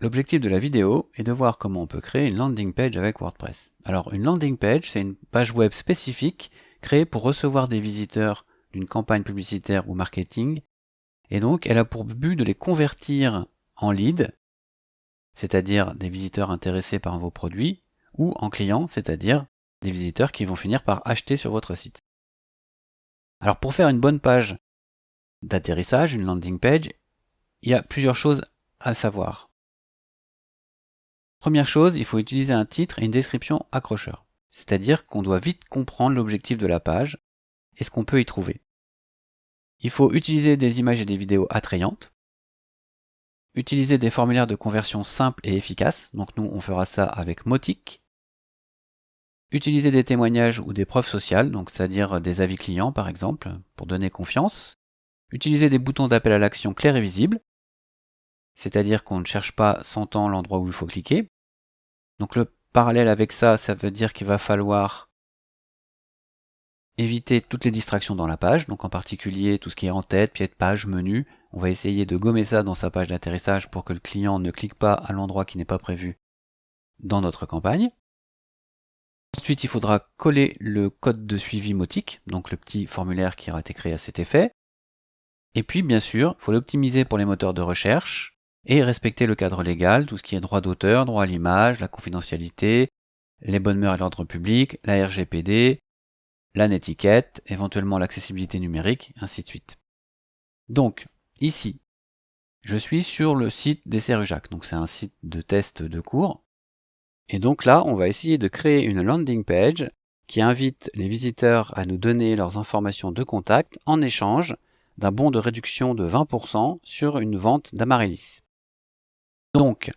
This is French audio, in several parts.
L'objectif de la vidéo est de voir comment on peut créer une landing page avec WordPress. Alors une landing page, c'est une page web spécifique créée pour recevoir des visiteurs d'une campagne publicitaire ou marketing. Et donc elle a pour but de les convertir en leads, c'est-à-dire des visiteurs intéressés par vos produits, ou en clients, c'est-à-dire des visiteurs qui vont finir par acheter sur votre site. Alors pour faire une bonne page d'atterrissage, une landing page, il y a plusieurs choses à savoir. Première chose, il faut utiliser un titre et une description accrocheur. C'est-à-dire qu'on doit vite comprendre l'objectif de la page et ce qu'on peut y trouver. Il faut utiliser des images et des vidéos attrayantes. Utiliser des formulaires de conversion simples et efficaces. Donc nous, on fera ça avec Motic. Utiliser des témoignages ou des preuves sociales, donc c'est-à-dire des avis clients par exemple, pour donner confiance. Utiliser des boutons d'appel à l'action clairs et visibles, c'est-à-dire qu'on ne cherche pas sans temps l'endroit où il faut cliquer. Donc le parallèle avec ça, ça veut dire qu'il va falloir éviter toutes les distractions dans la page, donc en particulier tout ce qui est en tête, pied de page, menu. On va essayer de gommer ça dans sa page d'atterrissage pour que le client ne clique pas à l'endroit qui n'est pas prévu dans notre campagne. Ensuite, il faudra coller le code de suivi Motic, donc le petit formulaire qui aura été créé à cet effet. Et puis, bien sûr, il faut l'optimiser pour les moteurs de recherche, et respecter le cadre légal, tout ce qui est droit d'auteur, droit à l'image, la confidentialité, les bonnes mœurs et l'ordre public, la RGPD, la netiquette, éventuellement l'accessibilité numérique, ainsi de suite. Donc, ici, je suis sur le site des Serujac, donc c'est un site de test de cours. Et donc là, on va essayer de créer une landing page qui invite les visiteurs à nous donner leurs informations de contact en échange d'un bon de réduction de 20% sur une vente d'Amaryllis. Donc,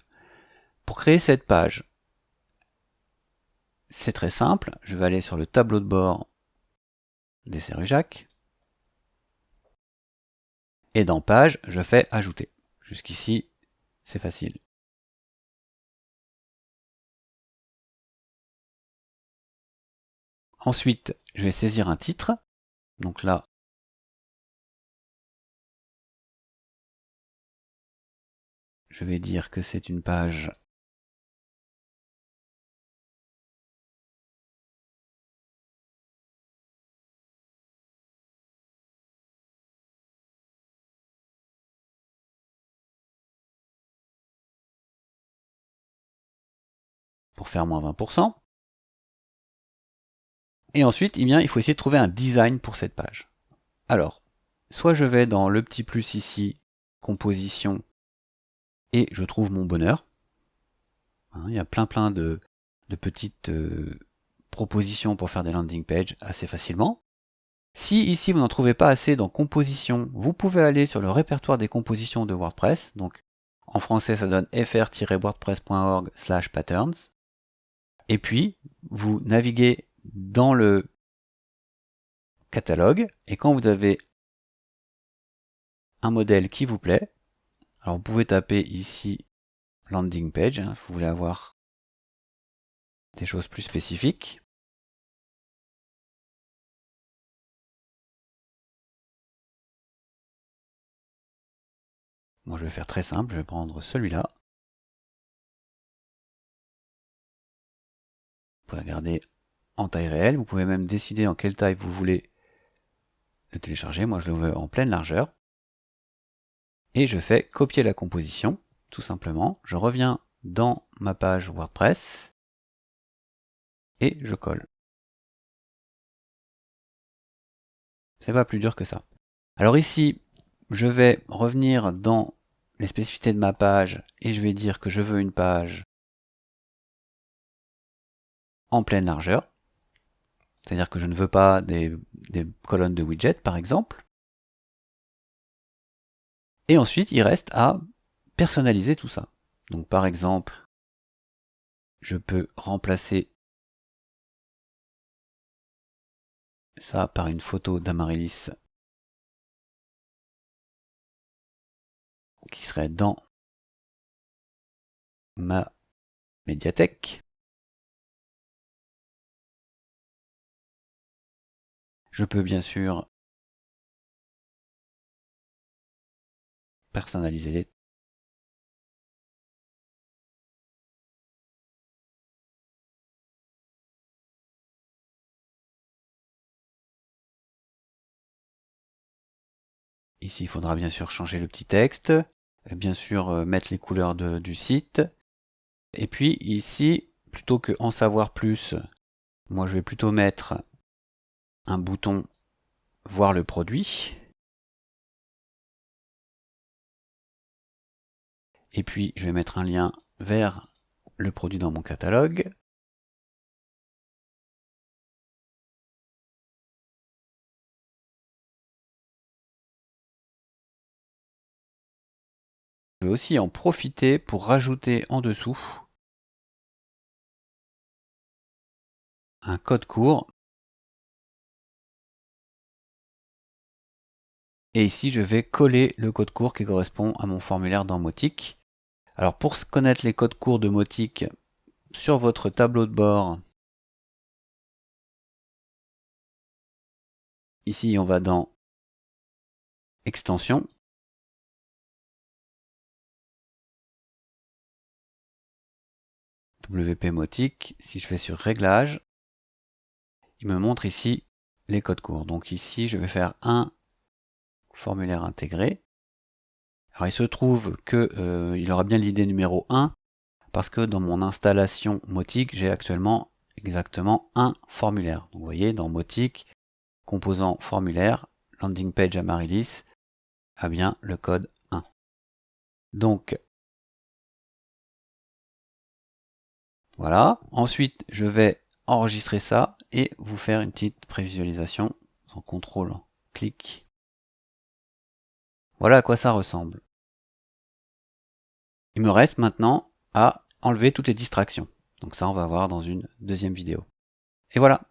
pour créer cette page, c'est très simple. Je vais aller sur le tableau de bord des Serujac. Et dans Page, je fais Ajouter. Jusqu'ici, c'est facile. Ensuite, je vais saisir un titre. Donc là, je vais dire que c'est une page pour faire moins 20%. Et ensuite, eh bien, il faut essayer de trouver un design pour cette page. Alors, soit je vais dans le petit plus ici, composition, et je trouve mon bonheur. Hein, il y a plein plein de, petites euh, propositions pour faire des landing pages assez facilement. Si ici vous n'en trouvez pas assez dans composition, vous pouvez aller sur le répertoire des compositions de WordPress. Donc en français ça donne fr-wordpress.org slash patterns. Et puis vous naviguez dans le catalogue et quand vous avez un modèle qui vous plaît, alors vous pouvez taper ici landing page, hein, vous voulez avoir des choses plus spécifiques. Moi je vais faire très simple, je vais prendre celui-là. Vous pouvez regarder en taille réelle, vous pouvez même décider en quelle taille vous voulez le télécharger. Moi je le veux en pleine largeur et je fais copier la composition, tout simplement. Je reviens dans ma page WordPress et je colle. C'est pas plus dur que ça. Alors ici, je vais revenir dans les spécificités de ma page et je vais dire que je veux une page en pleine largeur. C'est-à-dire que je ne veux pas des, des colonnes de widgets, par exemple. Et ensuite, il reste à personnaliser tout ça. Donc par exemple, je peux remplacer ça par une photo d'Amaryllis qui serait dans ma médiathèque. Je peux bien sûr personnaliser les Ici, il faudra bien sûr changer le petit texte, bien sûr euh, mettre les couleurs du site. Et puis ici, plutôt que en savoir plus, moi je vais plutôt mettre un bouton voir le produit. Et puis je vais mettre un lien vers le produit dans mon catalogue. Je vais aussi en profiter pour rajouter en dessous un code court. Et ici, je vais coller le code court qui correspond à mon formulaire dans Motic. Alors pour connaître les codes courts de Motic, sur votre tableau de bord, ici on va dans Extension, WP Motic, si je vais sur Réglages, il me montre ici les codes courts. Donc ici, je vais faire un formulaire intégré. Alors il se trouve qu'il euh, aura bien l'idée numéro 1, parce que dans mon installation Motic, j'ai actuellement exactement un formulaire. Vous voyez, dans Motic, composant formulaire, landing page Amaryllis, a bien le code 1. Donc, voilà. Ensuite, je vais enregistrer ça et vous faire une petite prévisualisation sans contrôle, clic. Voilà à quoi ça ressemble. Il me reste maintenant à enlever toutes les distractions. Donc ça, on va voir dans une deuxième vidéo. Et voilà